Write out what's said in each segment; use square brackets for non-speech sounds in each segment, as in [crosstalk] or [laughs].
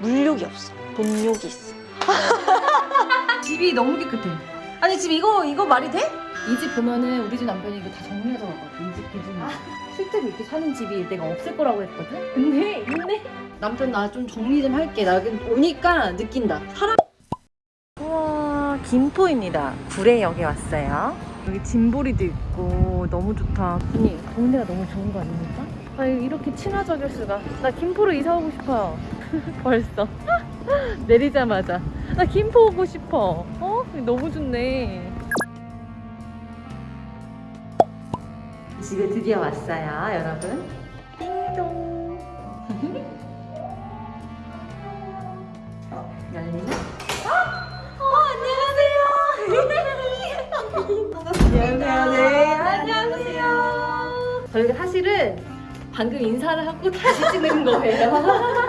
물욕이 없어. 돈욕이 있어. [laughs] 집이 너무 깨끗해. 아니 지금 이거 이거 말이 돼? 이 집 보면은 우리 집 남편이 이거 다 정리하자 왔거든. 이집 기준으로. 실제로 이렇게 사는 집이 내가 없을 거라고 했거든. 근데 있네. 남편 나 좀 정리 좀 할게. 나 오니까 느낀다. 사람. 우와 김포입니다. 구례역에 왔어요. 여기 짐보리도 있고 너무 좋다. 아니 동네가 너무 좋은 거 아닙니까? 아 이렇게 친화적일 수가. 나 김포로 이사 오고 싶어요. [laughs] 벌써 [laughs] 내리자마자 나 김포 오고 싶어. 어 너무 좋네. 집에 드디어 왔어요, 여러분. 띵동. [laughs] 어, 열리나? 안녕하세요. 네, 안녕하세요. 저희가 사실은 방금 인사를 하고 다시 찍는 거예요.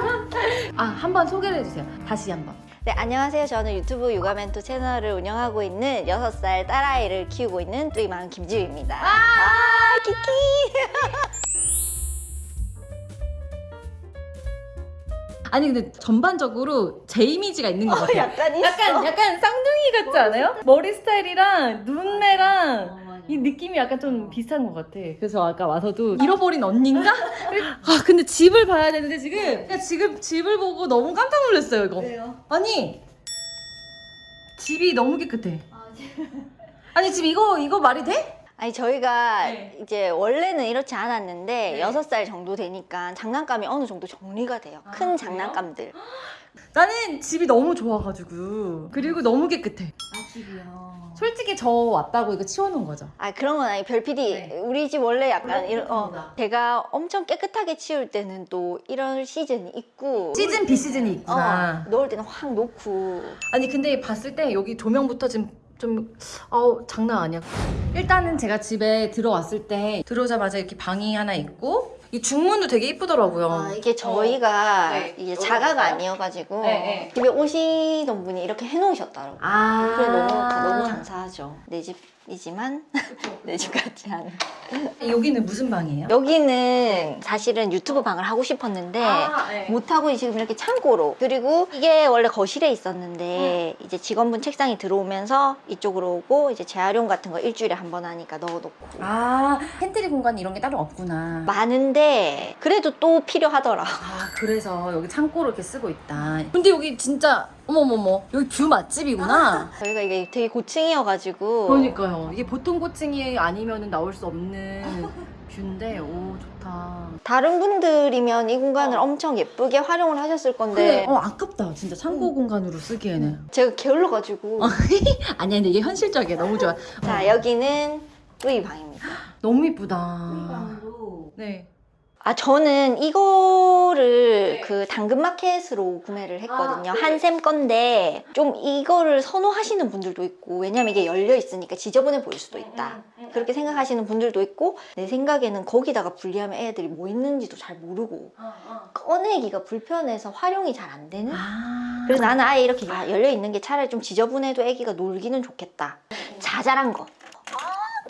아, 한번 소개를 해주세요. 다시 한번. 네, 안녕하세요. 저는 유튜브 육아멘토 채널을 운영하고 있는 6살 딸아이를 키우고 있는 뚜이맘 김지우입니다. 아, 키키! [laughs] 아니 근데 전반적으로 제 이미지가 있는 것 같아요. 약간 있어. 약간 약간 쌍둥이 같지 않아요? 머리 스타일이랑 눈매랑 이 느낌이 약간 좀 비슷한 것 같아. 그래서 아까 와서도 잃어버린 언니인가? [laughs] 아 근데 집을 봐야 되는데 지금 그냥 지금 집을 보고 너무 깜짝 놀랐어요 이거. 왜요? 아니 집이 너무 깨끗해. 아니 지금 이거 이거 말이 돼? 아니 저희가 네. 이제 원래는 이렇지 않았는데 네. 여섯 살 정도 되니까 장난감이 어느 정도 정리가 돼요. 아, 큰 그래요? 장난감들. 나는 집이 너무 좋아가지고 그리고 너무 깨끗해. 아 집이요. 솔직히 저 왔다고 이거 치워놓은 거죠. 아 그런 건 아니 별 PD 네. 우리 집 원래 약간 이런 어. 제가 엄청 깨끗하게 치울 때는 또 이런 시즌이 있고 시즌 B 시즌이 있구나. 어, 넣을 때는 확 놓고 아니 근데 봤을 때 여기 조명부터 지금 좀 어우 장난 아니야. 일단은 제가 집에 들어왔을 때 들어오자마자 이렇게 방이 하나 있고 이 중문도 되게 이쁘더라고요. 아, 이게 저희가 네. 이게 자가가? 아니어가지고 네, 네. 집에 오시던 분이 이렇게 해놓으셨더라고요. 아 그래 너무 너무 감사하죠. 내 집이지만 [laughs] 내 집 같지 않은. 여기는 무슨 방이에요? 여기는 사실은 유튜브 방을 하고 싶었는데 네. 못하고 지금 이렇게 창고로 그리고 이게 원래 거실에 있었는데 이제 직원분 책상이 들어오면서 이쪽으로 오고 이제 재활용 같은 거 일주일에 한 번 하니까 넣어놓고 아 팬트리 공간 이런 게 따로 없구나. 많은데 그래도 또 필요하더라 아 그래서 여기 창고로 이렇게 쓰고 있다. 근데 여기 진짜 어머머머 여기 뷰 맛집이구나. [laughs] 저희가 이게 되게 고층이어가지고 그러니까요. 이게 보통 고층이 아니면 나올 수 없는 [laughs] 뷰인데 오 좋다. 다른 분들이면 이 공간을 어. 엄청 예쁘게 활용을 하셨을 건데 그래, 어 아깝다. 진짜 창고 공간으로 쓰기에는. 제가 게을러가지고 [laughs] 아니야, 근데 이게 현실적이야. 너무 좋아. 자 어, 여기는 뚜이 방입니다 [gasps] 너무 이쁘다. 네. 아 저는 이거를 네. 그 당근마켓으로 구매를 했거든요. 아, 네. 한샘 건데 좀 이거를 선호하시는 분들도 있고 왜냐면 이게 열려 있으니까 지저분해 보일 수도 있다. 음, 그렇게 생각하시는 분들도 있고 내 생각에는 거기다가 분리하면 애들이 뭐 있는지도 잘 모르고 꺼내기가 불편해서 활용이 잘 안 되는? 아. 그래서 나는 아예 이렇게 열려 있는 게 차라리 좀 지저분해도 애기가 놀기는 좋겠다. 자잘한 거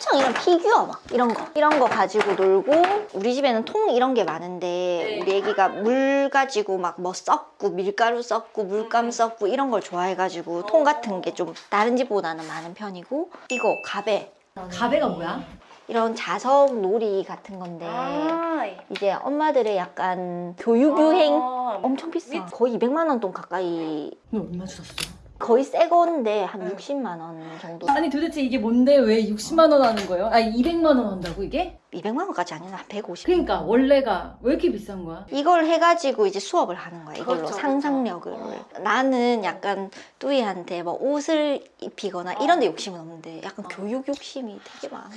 엄청 이런 피규어 막 이런 거 이런 거 가지고 놀고 우리 집에는 통 이런 게 많은데 우리 애기가 물 가지고 막 뭐 섞고 밀가루 섞고 물감 섞고 이런 걸 좋아해가지고 통 같은 게 좀 다른 집보다는 많은 편이고 이거 가베 가베가 뭐야? 이런 자석 놀이 같은 건데 아. 이제 엄마들의 약간 교육 유행 어. 엄청 비싸 거의 200만 원 돈 가까이 너 얼마 주셨어? 거의 새 건데 한 네. 60만 원 정도 아니 도대체 이게 뭔데 왜 60만 원 하는 거예요? 아니 200만 원 한다고 이게? 200만 원까지 아니라 한 150. 그러니까 원래가 왜 이렇게 비싼 거야? 이걸 해가지고 이제 수업을 하는 거야. 이걸로 그렇죠, 상상력을. 그렇죠. 나는 약간 뚜이한테 뭐 옷을 입히거나 이런 데 욕심은 없는데 약간 교육 욕심이 되게 많아.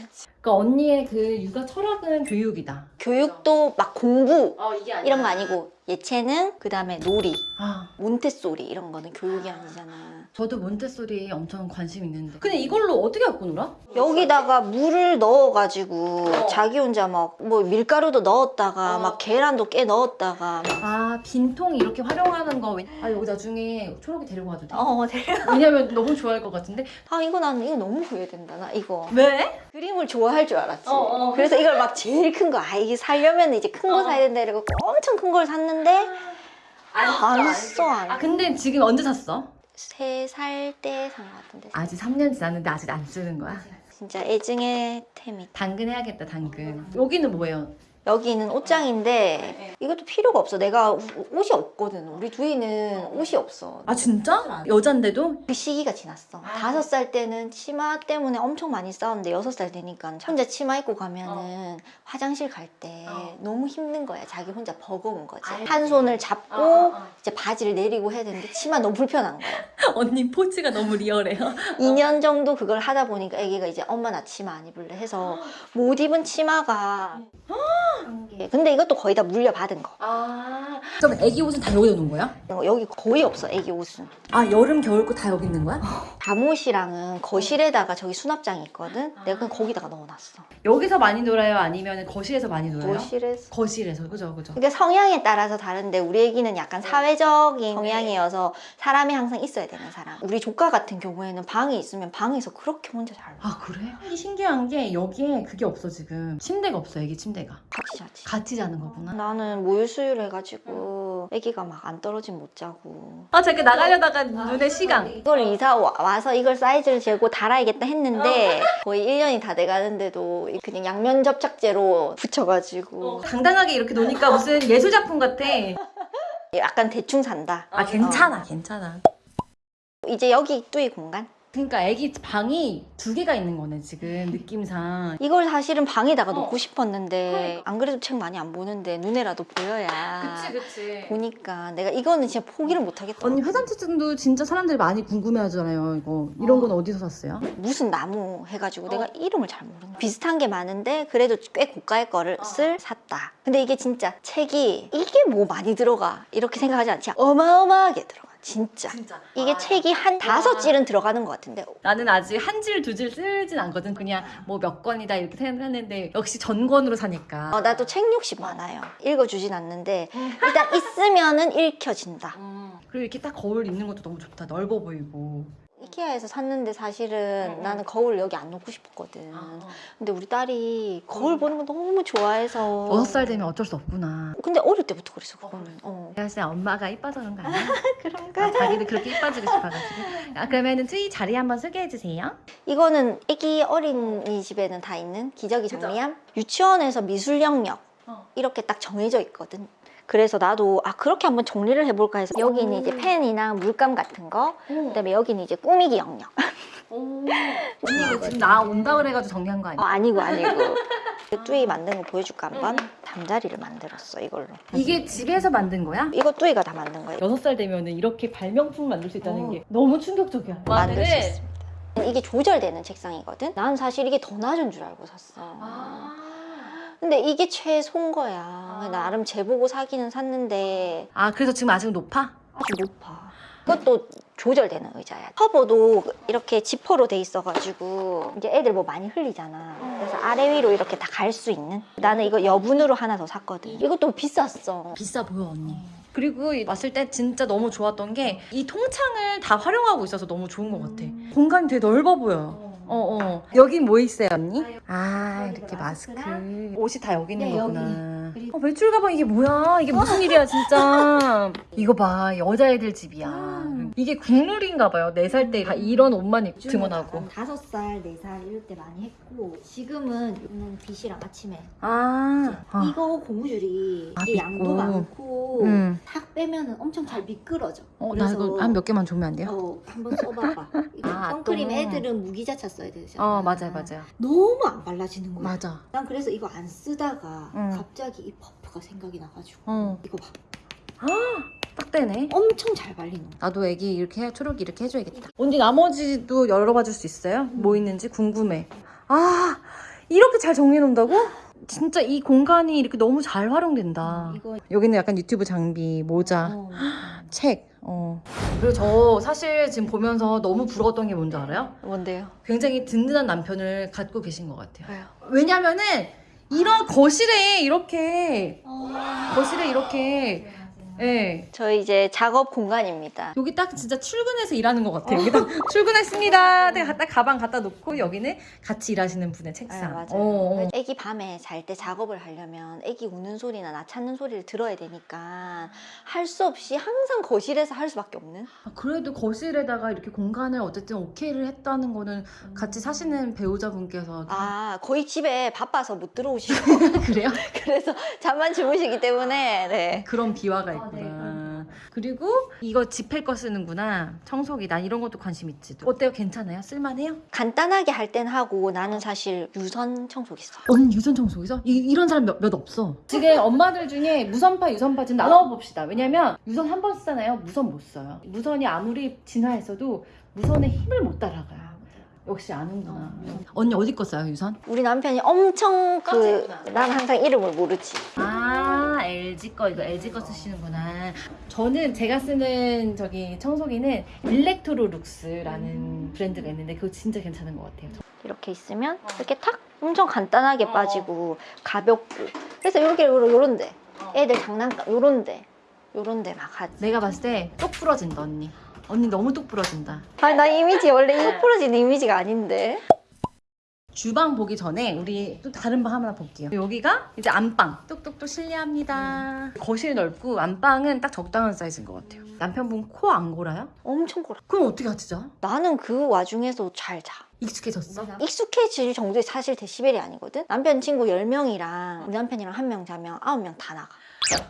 그러니까 언니의 그 육아 철학은 교육이다. 교육도 막 공부 어 이런 거 아니고 예체능, 그 다음에 놀이, 아 몬테소리 이런 거는 교육이 아니잖아. 저도 몬테소리 엄청 관심 있는데. 근데 이걸로 어떻게 갖고 놀아? 여기다가 물을 넣어가지고 어. 자기 혼자 막 뭐 밀가루도 넣었다가 어. 막 계란도 깨 넣었다가 막아 빈통 이렇게 활용하는 거. 왜- 아 여기 나중에 초록이 데리고 가도 돼? 어, 네. 왜냐면 너무 좋아할 것 같은데. 아 이거 나는 이거 너무 후회된다 나 이거 왜? 그림을 좋아할 줄 알았지 어, 어. 그래서 이걸 막 제일 큰 거 아 이게 살려면 이제 큰거 어. 사야 된다 이러고 엄청 큰 걸 샀는데 안 써, 안 아 근데 지금 언제 샀어? 세 살 때 산 것 같은데. 아직 3년 지났는데 아직 안 쓰는 거야? 진짜 애증의 템이. 당근 해야겠다 당근 여기는 뭐예요? 여기는 옷장인데 이것도 필요가 없어. 내가 우- 옷이 없거든. 우리 두이는 옷이 없어. 아 진짜? 여잔데도? 그 시기가 지났어. 다섯 살 때는 치마 때문에 엄청 많이 싸웠는데 여섯 살 되니까 혼자 치마 입고 가면은 화장실 갈때 어. 너무 힘든 거야. 자기 혼자 버거운 거지. 알지. 한 손을 잡고 어, 어, 어. 이제 바지를 내리고 해야 되는데 치마 너무 불편한 거야. [laughs] 언니 포즈가 너무 리얼해요 2년 정도 그걸 하다 보니까 애기가 이제 엄마 나 치마 안 입을래 해서 못 입은 치마가 한 개. 근데 이것도 거의 다 물려받은 거. 아 그럼 애기 옷은 다 여기다 놓은 거야? 여기 거의 없어 애기 옷은. 아 여름 겨울 거 다 여기 있는 거야? 잠옷이랑은 거실에다가 저기 수납장이 있거든. 내가 그냥 거기다가 넣어놨어. 여기서 많이 놀아요? 아니면 거실에서 많이 놀아요? 거실에서. 거실에서 그죠 그죠 그러니까 성향에 따라서 다른데 우리 애기는 약간 사회적인 성향이어서 사람이 항상 있어야 되는 사람. 우리 조카 같은 경우에는 방에 있으면 방에서 그렇게 혼자 잘 봐. 아 그래? 신기한 게 여기에 그게 없어 지금 침대가 없어 애기 침대가 같이 자지. 같이 자는 거구나. 나는 모유수유를 해가지고 애기가 막 안 떨어지면 못 자고. 아 잠깐 나가려다가 눈에 시간 이걸 이사 와- 와서 이걸 사이즈를 재고 달아야겠다 했는데 [laughs] 거의 1년이 다 돼가는데도 그냥 양면 접착제로 붙여가지고. 당당하게 이렇게 노니까 무슨 예술작품 같아. 약간 대충 산다. 아 괜찮아 괜찮아. 이제 여기 뚜이 공간 그러니까 애기 방이 두 개가 있는 거네 지금 느낌상 이걸 사실은 방에다가 어. 놓고 싶었는데 그러니까. 안 그래도 책 많이 안 보는데 눈에라도 보여야 그치 보니까 내가 이거는 진짜 포기를 못 하겠다 언니 회전치증도 진짜 사람들이 많이 궁금해 하잖아요 이거 이런 건 어디서 샀어요? 무슨 나무 해가지고 어. 내가 이름을 잘 모르는 비슷한 게 많은데 그래도 꽤 고가의 거를 어. 쓸 샀다 근데 이게 진짜 책이 이게 뭐 많이 들어가 이렇게 생각하지 않지 어마어마하게 들어가 진짜. 진짜. 이게 책이 한 다섯 질은 들어가는 것 같은데. 나는 아직 한 질 두 질 쓰진 않거든. 그냥 뭐 몇 권이다 이렇게 생각하는데 역시 전권으로 사니까. 어, 나도 책 욕심 많아요. 읽어주진 않는데 일단 있으면은 읽혀진다. 그리고 이렇게 딱 거울 있는 것도 너무 좋다. 넓어 보이고 이케아에서 샀는데 사실은 응, 응. 나는 거울 여기 안 놓고 싶었거든 근데 우리 딸이 거울 보는 거 너무 좋아해서 여섯 살 되면 어쩔 수 없구나 근데 어릴 때부터 그랬어 그거는 어. 내가 진짜 엄마가 이뻐서 그런 거 아니야? [laughs] 그런가? 아, 자기도 그렇게 이뻐지고 싶어가지고 아 그러면은 트이 자리 한번 소개해 주세요 이거는 애기 어린이집에는 다 있는 기저귀? 정리함 유치원에서 미술 영역 어. 이렇게 딱 정해져 있거든 그래서 나도 아 그렇게 한번 정리를 해볼까 해서. 여기는 이제 펜이나 물감 같은 거 그다음에 여기는 이제 꾸미기 영역. 언니 이거 지금 나 온다 그래가지고 정리한 거 어, 아니야? 아니고 아니고. [laughs] 뚜이 만든 거 보여줄까 한번? 잠자리를 만들었어 이걸로. 이게 집에서 만든 거야? 이거 뚜이가 다 만든 거예요 여섯 살 되면 이렇게 발명품 만들 수 있다는 어. 게 너무 충격적이야. 만들 수 있습니다. 이게 조절되는 책상이거든? 난 사실 이게 더 낮은 줄 알고 샀어. 아. 근데 이게 최소인 거야. 나름 재보고 사기는 샀는데. 아 그래서 지금 아직 높아? 아주 높아. 이것도 조절되는 의자야. 커버도 이렇게 지퍼로 돼 있어가지고 이제 애들 뭐 많이 흘리잖아. 그래서 아래 위로 이렇게 다 갈 수 있는? 나는 이거 여분으로 하나 더 샀거든. 이것도 비쌌어. 비싸 보여 언니. 그리고 이- 왔을 때 진짜 너무 좋았던 게 이 통창을 다 활용하고 있어서 너무 좋은 것 같아. 공간이 되게 넓어 보여 어, 어. 여긴 뭐 있어요, 언니? 아, 이렇게 마스크. 옷이 다 여기 있는 네, 거구나. 여기. 어, 외출 가방 이게 뭐야? 이게 무슨 일이야, 진짜. [laughs] 이거 봐, 여자애들 집이야. 음. 이게 국룰인가 봐요. 네살때 이런 옷만 입, 등원하고. 다섯 살, 네살 이럴 때 많이 했고 지금은 는 빛이랑 아침에 아, 아. 이거 고무줄이 아, 이게 양도. 많고 음. 탁 빼면은 엄청 잘 미끄러져. 어, 나 이거 한 몇 개만 주면 안 돼요? 어, 한번 써봐봐. [laughs] 아, 선크림 또. 애들은 무기자차 써야 되잖아. 어, 맞아요, 맞아요. 너무 안 발라지는 거야. 맞아. 난 그래서 이거 안 쓰다가 응. 갑자기 이 퍼프가 생각이 나가지고 어, 이거 봐. 딱 되네. 엄청 잘 발리는. 나도 애기 이렇게 해, 초록이 이렇게 해줘야겠다. 언니 나머지도 열어봐 줄 수 있어요? 뭐 있는지 궁금해. 아 이렇게 잘 정리해 놓는다고? 진짜 이 공간이 이렇게 너무 잘 활용된다. 이거 여기는 약간 유튜브 장비, 모자, 어. 책. 어. 그리고 저 사실 지금 보면서 너무 부러웠던 게 뭔지 알아요? 뭔데요? 굉장히 든든한 남편을 갖고 계신 것 같아요. 왜요? 왜냐면은 이런 거실에 이렇게 어. 거실에 이렇게 네. 저희 이제 작업 공간입니다. 여기 딱 진짜 출근해서 일하는 것 같아요. 여기 딱 [laughs] 출근했습니다. 내가 딱 가방 갖다 놓고 여기는 같이 일하시는 분의 네, 책상. 맞아요. 어, 어. 애기 밤에 잘 때 작업을 하려면 애기 우는 소리나 나 찾는 소리를 들어야 되니까 할 수 없이 항상 거실에서 할 수밖에 없는. 아, 그래도 거실에다가 이렇게 공간을 어쨌든 오케이를 했다는 거는 같이 사시는 배우자분께서 아 거의 집에 바빠서 못 들어오시고 [laughs] 그래요? [laughs] 그래서 잠만 주무시기 때문에 네. 그런 비화가 아, 있구나. 네, 그리고 이거 집할 거 쓰는구나. 청소기. 난 이런 것도 관심 있지. 어때요? 괜찮아요? 쓸만해요? 간단하게 할 땐 하고 나는 사실 유선 청소기 써. 언니 유선 청소기서? 이, 런 사람 몇, 몇 없어. 지금 엄마들 중에 무선파, 유선파 좀 나눠봅시다. 왜냐면 유선 한 번 쓰잖아요. 무선 못 써요. 무선이 아무리 진화했어도 무선의 힘을 못 따라가요. 역시 아는구나. 언니 어디 거 써요, 유선? 우리 남편이 엄청 그 깜짝이야. 난 항상 이름을 모르지. 아 LG 거 이거 LG 거 쓰시는구나. 저는 제가 쓰는 저기 청소기는 일렉트로 룩스라는 브랜드가 있는데 그거 진짜 괜찮은 것 같아요. 이렇게 있으면 어. 이렇게 탁 엄청 간단하게 어, 빠지고 가볍고 그래서 이렇게 요런데 어. 애들 장난감 요런데 요런데 막 하지. 내가 봤을 때 똑 부러진다 언니. 언니 너무 똑 부러진다. 아니 나 이미지 원래 부러지는 이미지가 아닌데. 주방 보기 전에 우리 또 다른 방 하나 볼게요. 여기가 이제 안방. 똑똑똑 실례합니다. 거실 넓고 안방은 딱 적당한 사이즈인 것 같아요. 남편분 코 안 골아요? 엄청 고라. 그럼 어떻게 같이 자? 나는 그 와중에서 잘 자. 익숙해졌어? 익숙해질 정도의 사실 데시벨이 아니거든. 남편 친구 10명이랑 우리 남편이랑 한 명 자면 9명 다 나가.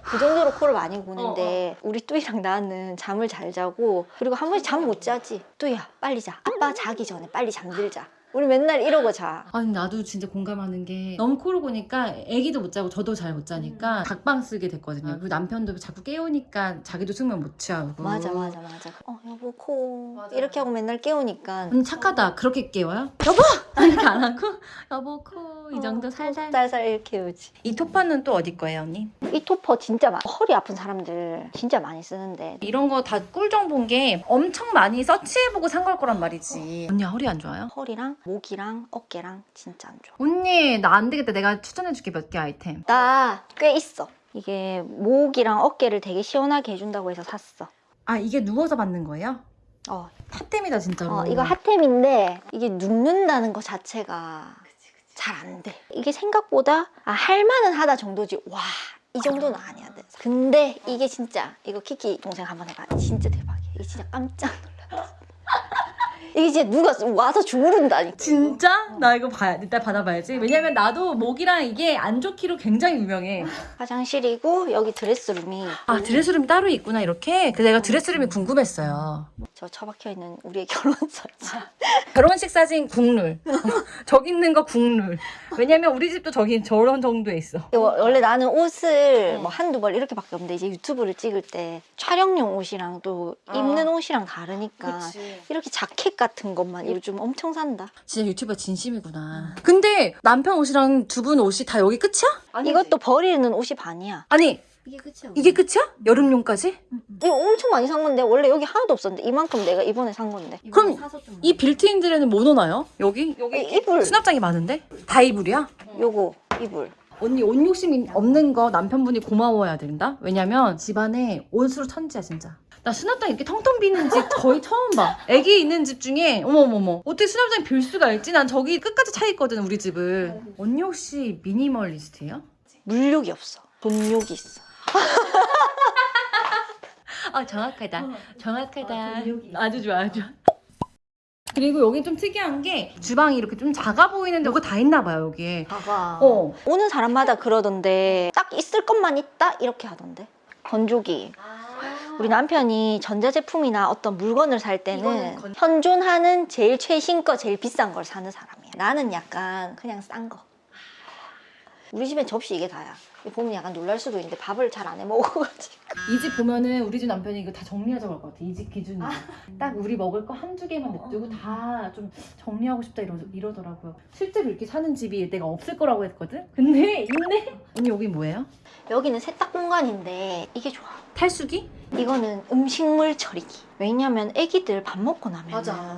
그 정도로 코를 많이 고는데 우리 뚜이랑 나는 잠을 잘 자고 그리고 한 번씩 잠 못 자지. 뚜이야 빨리 자. 아빠 자기 전에 빨리 잠들자. 우리 맨날 이러고 자. 아니 나도 진짜 공감하는 게 너무 코를 고니까 애기도 못 자고 저도 잘 못 자니까 각방 쓰게 됐거든요. 그리고 남편도 자꾸 깨우니까 자기도 숙면 못 취하고. 맞아 맞아 맞아. 어 여보 코 맞아, 이렇게 하고 맨날 깨우니까 언니 착하다. 그렇게 깨워요? 여보! [laughs] 이렇게 안 하고 여보 코 이 정도 살살. 살살 이렇게 깨우지. 이 토파는 또 어디 거예요 언니? 이 토퍼 진짜 많아. 허리 아픈 사람들 진짜 많이 쓰는데 이런 거 다 꿀정 본 게 엄청 많이 서치해보고 산 걸 거란 말이지. 언니 허리 안 좋아요? 허리랑 목이랑 어깨랑 진짜 안 좋아. 언니 나 안 되겠다. 내가 추천해줄게 몇 개 아이템. 나 꽤 있어. 이게 목이랑 어깨를 되게 시원하게 해준다고 해서 샀어. 아 이게 누워서 받는 거예요? 어, 핫템이다 진짜로. 어, 이거 핫템인데 이게 눕는다는 거 자체가 잘 안 돼. 이게 생각보다 아, 할만은 하다 정도지. 와, 이 정도는 아니야. 돼. 근데 이게 진짜 이거 키키 동생 한번 해봐. 진짜 대박이야. 이게 진짜 깜짝 놀랐어. 이게 진짜 누가 와서 주무른다니까. 진짜? 나 이거 봐야 일단 받아봐야지. 왜냐면 나도 목이랑 이게 안 좋기로 굉장히 유명해. 화장실이고 여기 드레스룸이 아 드레스룸이 따로 있구나 이렇게. 그 내가 드레스룸이 궁금했어요. 저 처박혀 있는 우리의 결혼 사진. [laughs] 결혼식 사진 국룰. [laughs] 저기 있는 거 국룰. 왜냐면 우리 집도 저기 저런 정도에 있어. 이거 원래 나는 옷을 뭐 한두 벌 이렇게밖에 없는데 이제 유튜브를 찍을 때 촬영용 옷이랑 또 아. 입는 옷이랑 다르니까 이렇게 자켓 같은 것만 요즘 엄청 산다. 진짜 유튜버 진심이구나. 근데 남편 옷이랑 두 분 옷이 다 여기 끝이야? 이것도 버리는 옷이 반이야. 아니 이게 끝이야. 이게 끝이야? 여름용까지? 이거 엄청 많이 산 건데 원래 여기 하나도 없었는데 이만큼 내가 이번에 산 건데. 그럼 이 빌트인들에는 뭐 넣어놔요? 여기? 이 이불 수납장이 많은데? 다 이불이야? 요거 이불. 언니 옷 욕심이 없는 거 남편분이 고마워야 된다? 왜냐면 집안에 옷으로 천지야 진짜 나 수납장 이렇게 텅텅 비는 집 거의 처음 봐 애기 있는 집 중에 어머머머 어떻게 수납장이 빌 수가 있지? 난 저기 끝까지 차 있거든 우리 집은 언니 혹시 미니멀리스트예요? 물욕이 없어. 돈욕이 있어. 아 정확하다 정확하다 아주 좋아 아주 좋아 그리고 여기 좀 특이한 게 주방이 이렇게 좀 작아 보이는데 이거 다 있나 봐요 여기에 봐봐. 어 오는 사람마다 그러던데 딱 있을 것만 있다 이렇게 하던데. 건조기. 우리 남편이 전자제품이나 어떤 물건을 살 때는 건- 현존하는 제일 최신 거, 제일 비싼 걸 사는 사람이야. 나는 약간 그냥 싼 거. 우리 집엔 접시 이게 다야. 이거 보면 약간 놀랄 수도 있는데 밥을 잘 안 해 먹어가지고. 이 집 보면은 우리 집 남편이 이거 다 정리하자고 할 것 같아. 이 집 기준으로. 딱 우리 먹을 거 한두 개만 냅두고 다좀 정리하고 싶다 이러, 이러더라고요. 실제로 이렇게 사는 집이 내가 없을 거라고 했거든? 근데 있네? 언니 여기 뭐예요? 여기는 세탁 공간인데 이게 좋아. 탈수기? 이거는 음식물 처리기. 왜냐면 애기들 밥 먹고 나면 맞아.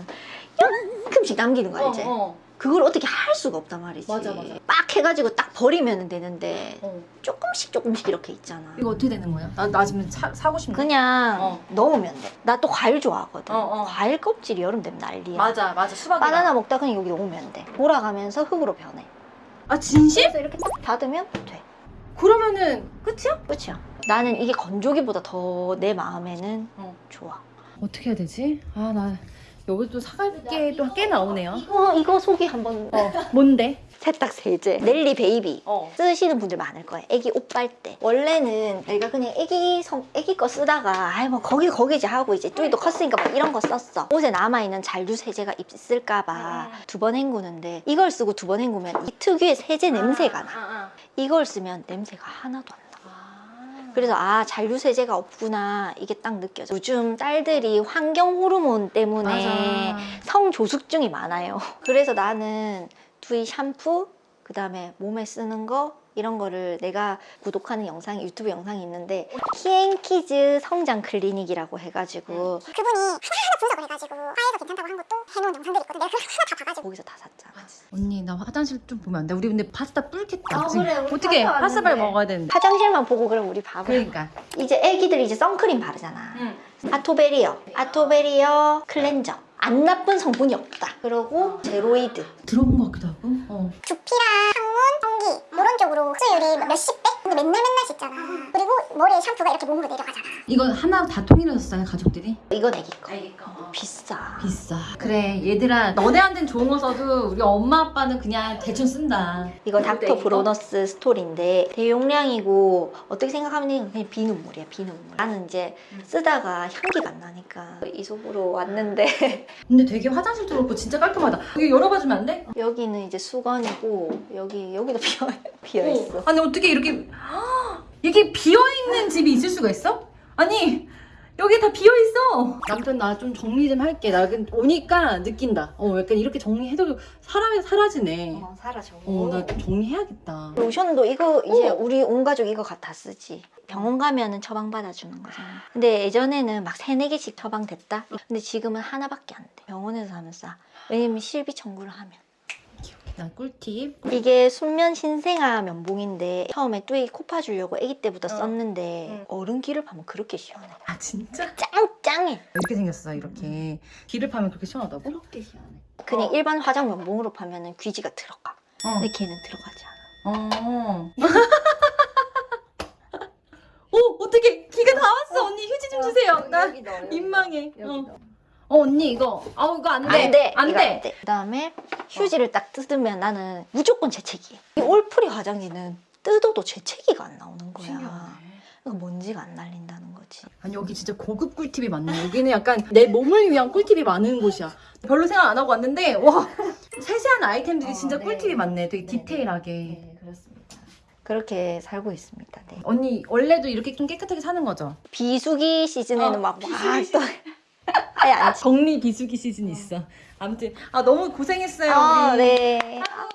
조금씩 남기는 거 알지? 어, 어. 그걸 어떻게 할 수가 없단 말이지. 맞아, 맞아. 빡 해가지고 딱 버리면 되는데 어. 조금씩 조금씩 이렇게 있잖아. 이거 어떻게 되는 거야? 나, 나 지금 사, 사고 싶네. 그냥 어. 넣으면 돼. 나 또 과일 좋아하거든. 어, 어. 과일 껍질이 여름 되면 난리야. 맞아, 맞아. 수박이랑. 바나나 먹다 그냥 여기 넣으면 돼. 돌아가면서 흙으로 변해. 아 진심? 그래서 이렇게 딱 닫으면 돼. 그러면은 끝이야? 끝이야. 나는 이게 건조기보다 더 내 마음에는 어. 좋아. 어떻게 해야 되지? 아 나 여기 또 사갈 게 또 꽤 나오네요. 이거 이거 소개 한번. 어 뭔데? 세탁 세제. 넬리 베이비. 어. 쓰시는 분들 많을 거예요. 애기 옷 빨 때. 원래는 내가 그냥 애기 성, 애기 거 쓰다가, 아이, 뭐, 거기, 거기지 하고 이제 뚜이도 컸으니까 막 이런 거 썼어. 옷에 남아있는 잔류 세제가 있을까봐 음. 두번 헹구는데, 이걸 쓰고 두 번 헹구면 이 특유의 세제 냄새가 나. 아, 이걸 쓰면 냄새가 하나도 안 나. 아. 그래서 아 잔류 세제가 없구나 이게 딱 느껴져. 요즘 딸들이 환경 호르몬 때문에 맞아. 성조숙증이 많아요. [laughs] 그래서 나는 뚜이 샴푸, 그 다음에 몸에 쓰는 거, 이런 거를 내가 구독하는 영상이 유튜브 영상이 있는데 키앤키즈 성장 클리닉이라고 해가지고 그분이 하나하나 분석을 해가지고 화해가 괜찮다고 한 것도 해놓은 영상들이 있거든. 내가 그걸 하나 다 봐가지고 거기서 다 샀잖아. 언니 나 화장실 좀 보면 안 돼? 우리 근데 파스타 불겠다. 아. 그래, 어떻게 파스타 파스타 빨리. 먹어야 되는데. 화장실만 보고 그럼 우리 밥을 그러니까. 이제 애기들 이제 선크림 바르잖아. 응. 아토베리어, 아토베리어 클렌저. 안 나쁜 성분이 없다. 그리고 제로이드. 들어본 것 같기도 하고. 어. 두피랑 항문, 성기 쪽으로 흡수율이 몇십 배? 맨날 맨날 씻잖아. 그리고 머리에 샴푸가 이렇게 몸으로 내려가잖아. 이거 하나 다 통일해서 써요 가족들이? 이건 애기 거. 거. 비싸. 비싸. 그래 얘들아 너네한텐 좋은 거 써도 우리 엄마 아빠는 그냥 대충 쓴다. 이거 닥터 애기 거? 브로너스 스토리인데 대용량이고 어떻게 생각하면 그냥 비눗물이야 비눗물 나는 이제 쓰다가 향기가 안 나니까 이솝으로 왔는데 [laughs] 근데 되게 화장실도 그렇고 진짜 깔끔하다. 여기 열어봐 주면 안 돼? 여기는 이제 수건이고 여기 여기도 [laughs] 비어 비어 있어 아니 어떻게 이렇게 이게 비어 있는 집이 있을 수가 있어? 아니 여기 다 비어 있어. 남편 나 좀 정리 좀 할게. 나 그- 오니까 느낀다. 어 약간 이렇게 정리해도 사람이 사라지네. 어, 사라져 어나좀 정리해야겠다. 로션도 이거 이제 어. 우리 온 가족 이거 다 쓰지 병원 가면은 처방 받아주는 거잖아 근데 예전에는 막 세네 개씩 처방 됐다 근데 지금은 하나밖에 안돼 병원에서 하면 싸 왜냐면 실비 청구를 하면 나 꿀팁. 이게 순면 신생아 면봉인데 처음에 뚜이 코 파 주려고 아기 때부터 어. 썼는데 응. 어른 귀를 파면 그렇게 시원해 아 진짜? 짱 짱해 이렇게 생겼어 이렇게. 귀를 파면 그렇게 시원하다고? 그렇게 시원해 그냥 어. 일반 화장 면봉으로 파면 은 귀지가 들어가 어. 근데 걔는 들어가지 않아 어. [laughs] 오 어떻게 귀가 다 왔어 언니 휴지 좀 주세요. 나 민망해. 어. 어 언니 이거 아우 이거 안 돼. 안 돼 안 돼. 그다음에 휴지를 딱 뜯으면 나는 무조건 재채기 이 올프리 화장지는 뜯어도 재채기가 안 나오는 거야 신기하네. 그러니까 먼지가 안 날린다는 거지 아니 여기 진짜 고급 꿀팁이 많네. 여기는 약간 내 몸을 위한 꿀팁이 많은 곳이야. 별로 생각 안 하고 왔는데 와 세세한 아이템들이 어, 진짜 네. 꿀팁이 많네. 되게 네, 디테일하게. 네 그렇습니다 그렇게 살고 있습니다 네. 언니 원래도 이렇게 좀 깨끗하게 사는 거죠? 비수기 시즌에는 어, 막막또 아예 안 정리 비수기 시즌 있어. 아무튼 아 너무 고생했어요. 아, 우리. 네.